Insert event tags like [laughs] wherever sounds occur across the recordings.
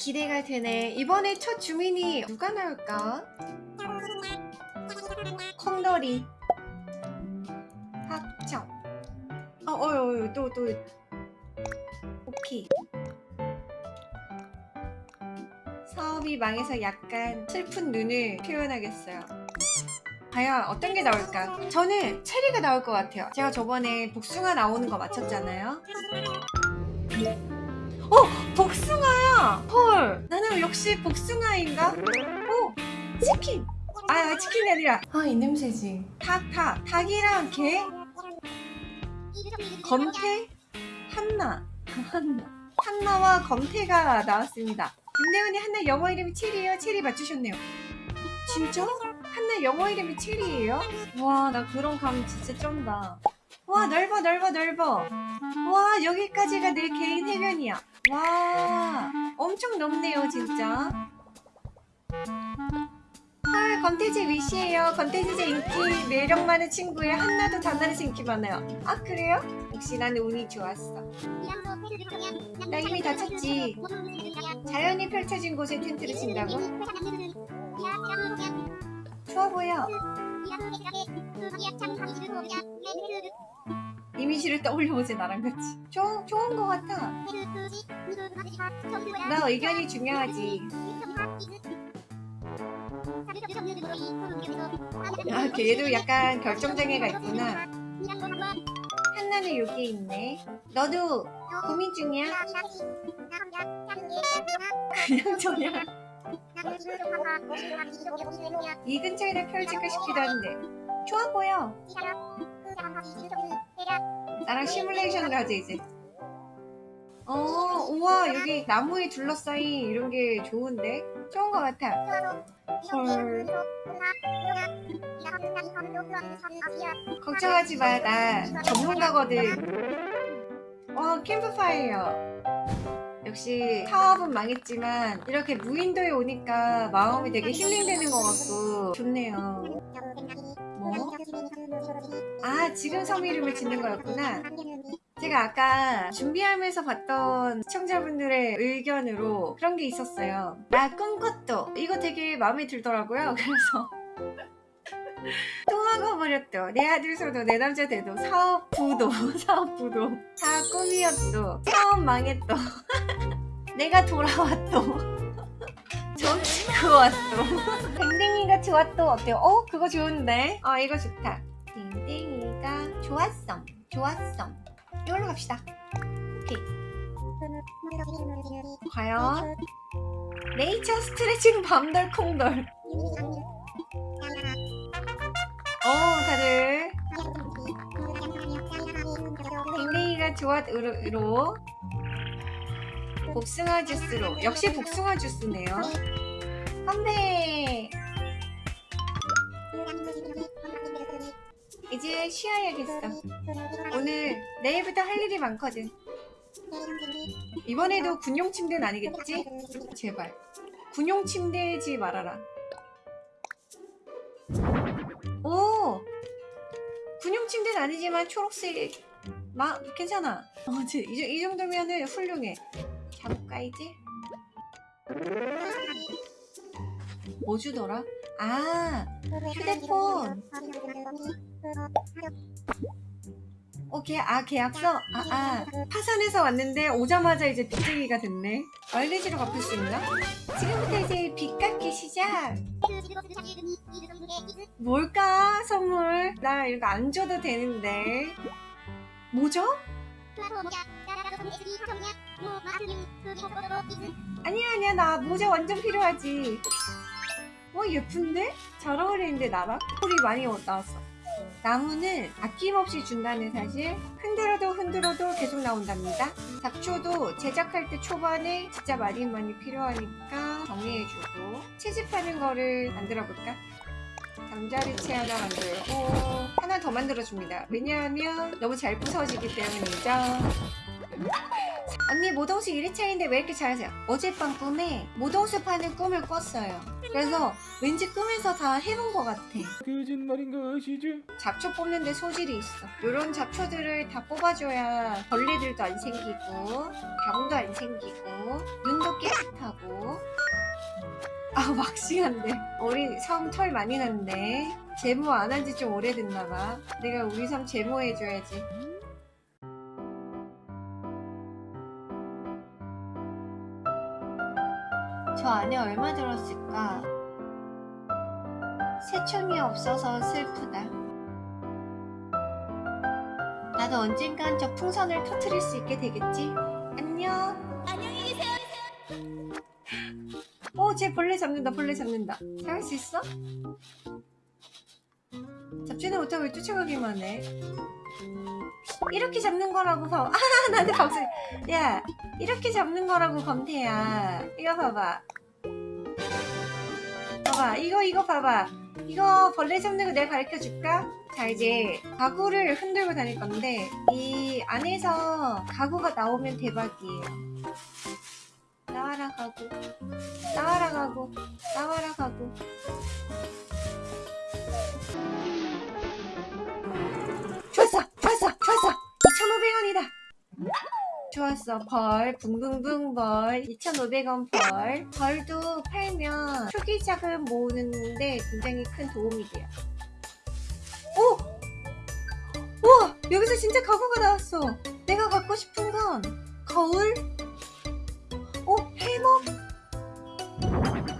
기대가 되네 이번에 첫 주민이 누가 나올까? 콩돌이 확정 어, 어, 어, 또, 또. 오케이. 사업이 망해서 약간 슬픈 눈을 표현하겠어요. 과연 어떤 게 나올까? 저는 체리가 나올 것 같아요. 제가 저번에 복숭아 나오는 거 맞췄잖아요. 어! 복숭아야! 헐! 나는 역시 복숭아인가? 어! 치킨! 아, 치킨이 아니라. 아, 이 냄새지. 닭, 닭. 닭이랑 개? 검태? 한나. 한나. 한나와 검태가 나왔습니다. 윤대원이 한나 영어 이름이 체리예요. 체리 맞추셨네요. 진짜? 한나 영어 이름이 체리예요? 와, 나 그런 감 진짜 쩐다. 와, 넓어, 넓어, 넓어. 와, 여기까지가 내 개인 해변이야. 와, 엄청 넓네요, 진짜. 헐, 건태지 위시예요. 건태지 인기 매력 많은 친구예요. 한나도 단나에서 인기 많아요. 아, 그래요? 역시 나는 운이 좋았어. 나 이미 다 쳤지. 자연이 펼쳐진 곳에 텐트를 친다고? 좋아 보여. 이미지를 떠올려보지 나랑 같이. 좋은, 좋은 거 같아. 나 의견이 중요하지. 아, 걔도 약간 결정장애가 있구나. 한나는 여기 있네. 너도 고민 중이야? [laughs] 그냥 저냥 이 근처에다 싶기도 한데 좋아 보여. 나랑 시뮬레이션을 하지 이제. 어, 우와 여기 나무에 둘러싸인 이런 게 좋은데? 좋은 것 같아. 헐. 걱정하지 마, 나 전문가거든. 와, 캠프파이어. 역시 사업은 망했지만 이렇게 무인도에 오니까 마음이 되게 힐링되는 것 같고 좋네요. 뭐? 아, 지금 섬 이름을 짓는 거였구나. 제가 아까 준비하면서 봤던 시청자분들의 의견으로 그런 게 있었어요. 나 꿈꿨도 이거 되게 마음에 들더라고요. [laughs] 그래서 또 막아버렸도 내 아들 소도 내 남자 돼도 사업 부도 [laughs] 사업 부도. 다 꿈이었도 사업 망했도 내가 돌아왔도 정치고 왔도 댕댕이가 좋았도 어때요? 어? 그거 좋은데? 어 이거 좋다. 댕댕이가 좋았어 좋았어 이걸로 갑시다. 오케이. 과연? [laughs] 네이처 스트레칭 밤덜 콩덜. 어 다들. 댕댕이가 좋았으로. 복숭아 주스로. 역시 복숭아 주스네요. 건배. 이제 쉬어야겠어. 오늘 내일부터 할 일이 많거든. 이번에도 군용 침대는 아니겠지? 제발. 군용 침대지 말아라 군용 침대는 아니지만 초록색 마 괜찮아 어, 이, 이 정도면은 훌륭해 이제? 뭐 주더라? 아 휴대폰 어, 계, 아, 계약서? 아, 아, 파산해서 왔는데 오자마자 이제 빚쟁이가 됐네. 마일리지로 갚을 수 있나? 지금부터 이제 빚 갚기 시작. 뭘까, 선물? 나 이거 안 줘도 되는데. 뭐죠? 아니야, 아니야, 나 모자 완전 필요하지. 어, 예쁜데? 잘 어울리는데, 나랑? 콜이 많이 나왔어. 나무는 아낌없이 준다는 사실 흔들어도 흔들어도 계속 나온답니다. 잡초도 제작할 때 초반에 진짜 많이 많이 필요하니까 정리해주고 채집하는 거를 만들어 볼까? 잠자리채 하나 만들고 하나 더 만들어줍니다. 왜냐하면 너무 잘 부서지기 때문이죠 언니 모동수 1회차인데 왜 이렇게 잘하세요? 어젯밤 꿈에 모동수 파는 꿈을 꿨어요. 그래서 왠지 꿈에서 다 해본 것 같아. 거짓말인 것이죠? 잡초 뽑는데 소질이 있어. 이런 잡초들을 다 뽑아줘야 벌레들도 안 생기고 병도 안 생기고 눈도 깨끗하고. 아 막싱한데. 우리 섬 털 많이 났네 제모 안 한 지 좀 오래됐나봐. 내가 우리 섬 제모해줘야지 저 안에 얼마 들었을까? 새총이 없어서 슬프다. 나도 언젠간 저 풍선을 터트릴 수 있게 되겠지? 안녕. 안녕히 계세요. 어, 쟤 벌레 잡는다, 벌레 잡는다. 잡을 수 있어? 잡지는 못하고 왜 쫓아가기만 해. 이렇게 잡는 거라고 봐. [laughs] 아, 나한테 박수. 야, 이렇게 잡는 거라고 검태야. 이거 봐봐. 봐봐, 이거 이거 봐봐. 이거 벌레 잡는 거 내가 가르쳐 줄까? 자 이제 가구를 흔들고 다닐 건데 이 안에서 가구가 나오면 대박이에요. 나와라 가구, 나와라 가구, 나와라 가구. 좋았어. 벌 붕붕붕 벌 2,500원 벌. 벌도 팔면 초기 자금 모으는데 굉장히 큰 도움이 돼요. 오! 우와 여기서 진짜 가구가 나왔어. 내가 갖고 싶은 건 거울? 오 해먹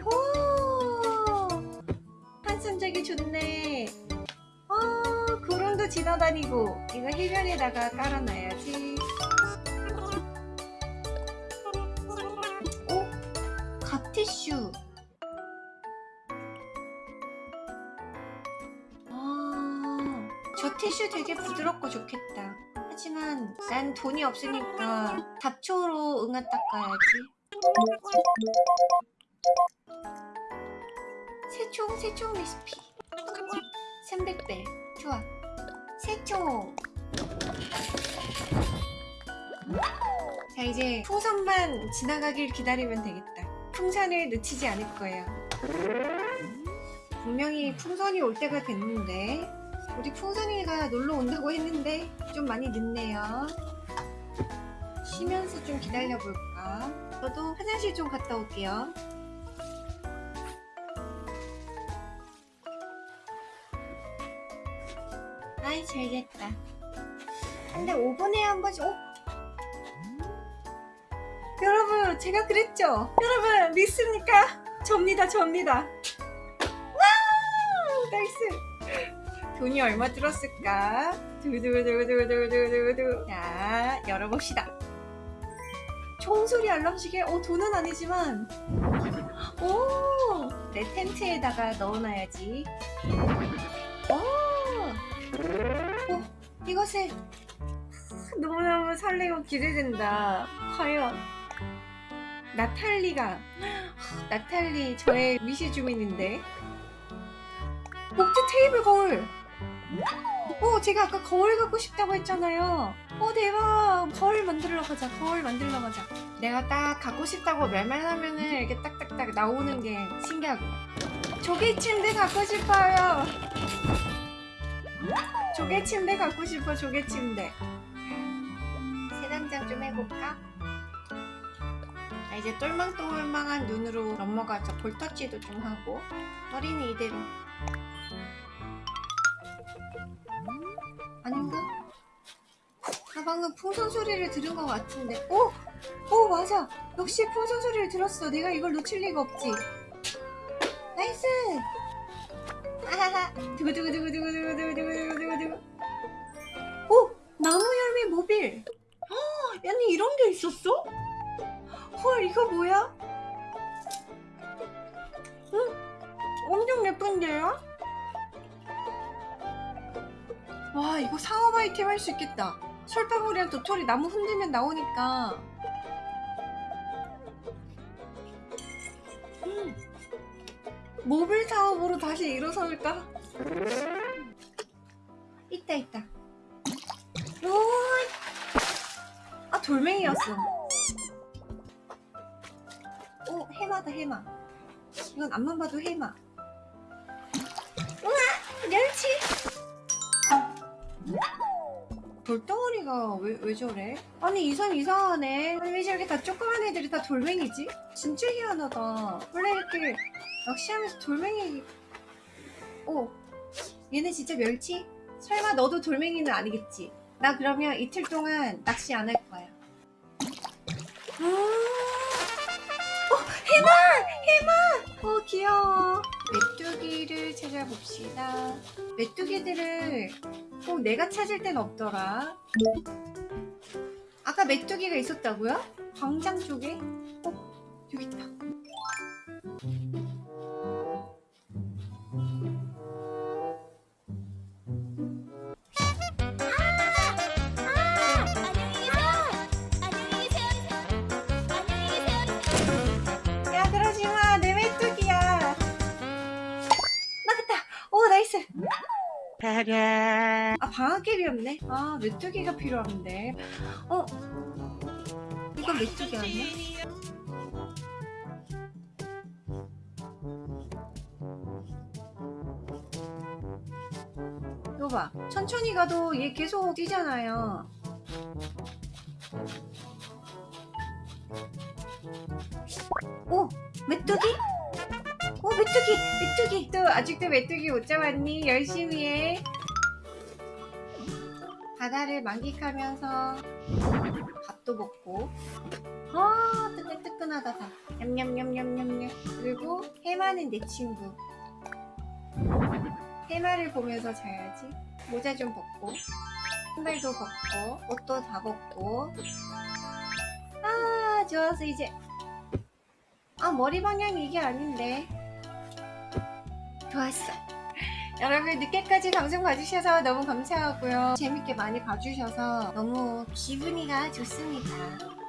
오! 한숨자기 좋네. 어 구름도 지나다니고 이거 해변에다가 깔아놔야지 티슈 되게 부드럽고 좋겠다. 하지만 난 돈이 없으니까 잡초로 응아 닦아야지. 새총 새총 레시피. 300배. 좋아. 새총. 자 이제 풍선만 지나가길 기다리면 되겠다. 풍선을 놓치지 않을 거예요 분명히 풍선이 올 때가 됐는데 우리 풍선이가 놀러 온다고 했는데 좀 많이 늦네요. 쉬면서 좀 기다려 볼까? 저도 화장실 좀 갔다 올게요. 아이 잘됐다. 근데 5분에 한 번씩 어? 여러분 제가 그랬죠? 여러분 믿습니까? 접니다 접니다. wow! nice 돈이 얼마 들었을까? 두두두두두두두두 자 열어봅시다. 총소리 알람시계 어 돈은 아니지만. 오 내 텐트에다가 넣어놔야지. 오 어, 이것에 너무너무 설레고 기대된다. 과연 나탈리가 나탈리 저의 미시 주민인데. 목재 테이블 거울 어 제가 아까 거울 갖고 싶다고 했잖아요. 어 대박. 거울 만들러 가자. 거울 만들러 가자. 내가 딱 갖고 싶다고 말만 하면은 이렇게 딱딱딱 나오는 게 신기하고 조개 침대 갖고 싶어요. 조개 침대 갖고 싶어 조개 침대. 새단장 좀 해볼까? 자, 이제 똘망똘망한 눈으로 넘어가자. 볼터치도 좀 하고. 어린이 이대로 아닌가? 나 방금 풍선 소리를 들은 것 같은데 오! 오 맞아 역시 풍선 소리를 들었어 내가 이걸 놓칠 리가 없지 nice 아하하 두구두구두구두구두구두구두구두구 오! 나무 열매 모빌 헉, 아니 이런 게 있었어? 헐 이거 뭐야? 응? 엄청 예쁜데요? 와 이거 상업 아이템 할 수 있겠다. 솔방울이랑 도토리 나무 흔들면 나오니까. 음. 모빌 사업으로 다시 일어설까? 있다 있다. 오! 아 돌멩이였어. 오 해마다 해마. 이건 앞만 봐도 해마. 우와! 멸치 돌덩어리가 왜, 왜 저래? 아니 이선 이상하네 왜 저렇게 다 조그만 애들이 다 돌멩이지? 진짜 희한하다 원래 이렇게 낚시하면서 돌멩이 어 얘네 진짜 멸치? 설마 너도 돌멩이는 아니겠지? 나 그러면 이틀 동안 낚시 안 할 거야 아, 어 해마! 해마! 어 귀여워 메뚜기를 찾아봅시다 메뚜기들을 꼭 내가 찾을 땐 없더라. 아까 메뚜기가 있었다고요? 광장 쪽에? 어, 여기 있다. 아 방아깨비였네 아 메뚜기가 필요한데 어? 이건 메뚜기 아니야? 이거 봐 천천히 가도 얘 계속 뛰잖아요 오! 메뚜기? 오 메뚜기! 메뚜기! 또 아직도 메뚜기 못 잡았니? 열심히 해. 바다를 만끽하면서 밥도 먹고. 아 뜨끈뜨끈하다. 다 냠냠냠냠냠냠. 그리고 해마는 내 친구. 해마를 보면서 자야지. 모자 좀 벗고. 신발도 벗고. 옷도 다 벗고. 아 좋았어 이제. 아 머리 방향이 이게 아닌데 좋았어 여러분 늦게까지 방송 봐주셔서 너무 감사하고요. 재밌게 많이 봐주셔서 너무 기분이가 좋습니다.